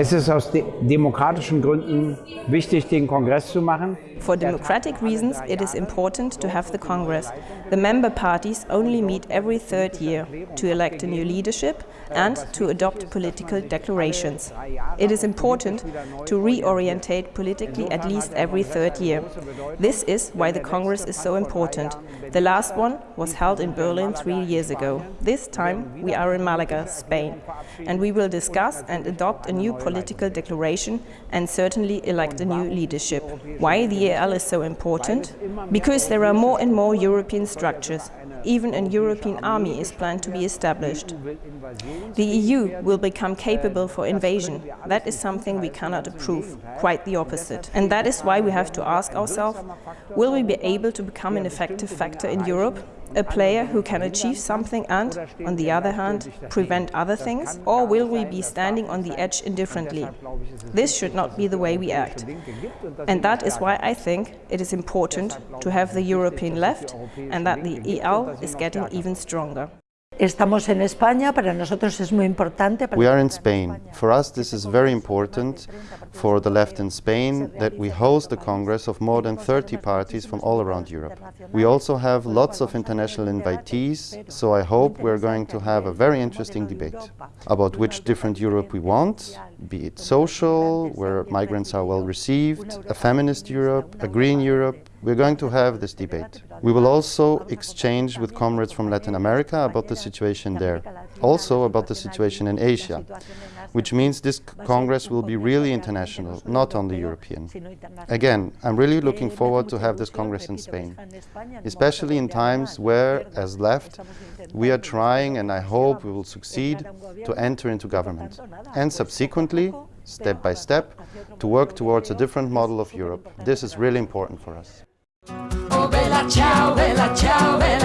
Es ist aus de demokratischen Gründen wichtig, den Kongress zu machen. For democratic reasons, it is important to have the Congress. The member parties only meet every third year to elect a new leadership and to adopt political declarations. It is important to reorientate politically at least every third year. This is why the Congress is so important. The last one was held in Berlin three years ago. This time we are in Malaga, Spain, and we will discuss and adopt a new political declaration and certainly elect a new leadership. Why the EAL is so important? Because there are more and more European structures. Even a European army is planned to be established. The EU will become capable for invasion. That is something we cannot approve, quite the opposite. And that is why we have to ask ourselves, will we be able to become an effective factor in Europe? A player who can achieve something and, on the other hand, prevent other things? Or will we be standing on the edge indifferently? This should not be the way we act. And that is why I think it is important to have the European left and that the EL is getting even stronger. Estamos en España, para nosotros es muy importante. We are in Spain. For us this is very important for the left in Spain that we host a congress of more than 30 parties from all around Europe. We also have lots of international invitees, so I hope we're going to have a very interesting debate about which different Europe we want, be it social, where migrants are well received, a feminist Europe, a green Europe, we're going to have this debate. We will also exchange with comrades from Latin America about the situation there, also about the situation in Asia, which means this Congress will be really international, not only European. Again, I'm really looking forward to have this Congress in Spain, especially in times where, as left, we are trying, and I hope we will succeed, to enter into government, and subsequently, step by step, to work towards a different model of Europe. This is really important for us. ciao, bella ciao, bella.